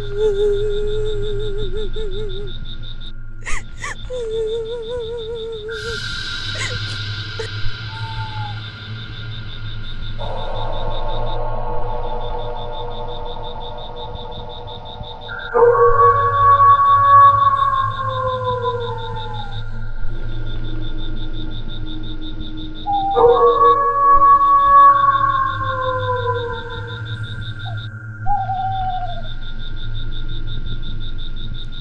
Mm-hmm.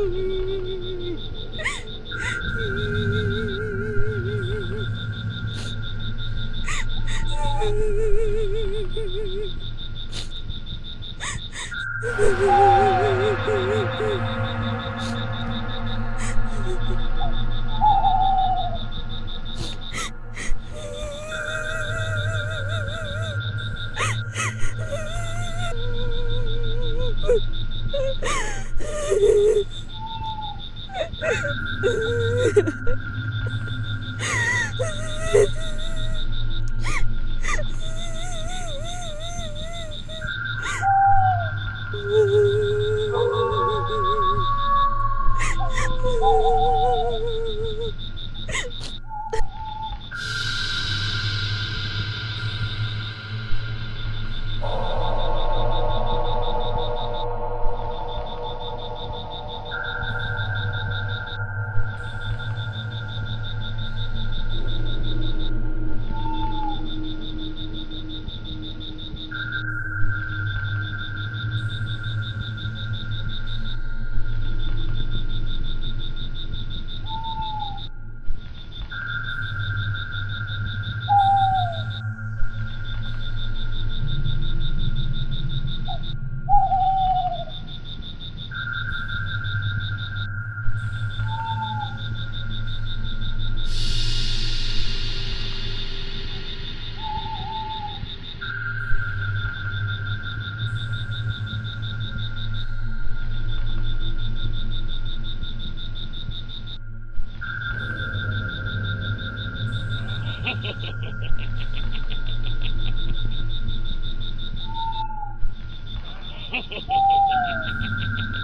Mm-hmm. Ha ha ha ha ha!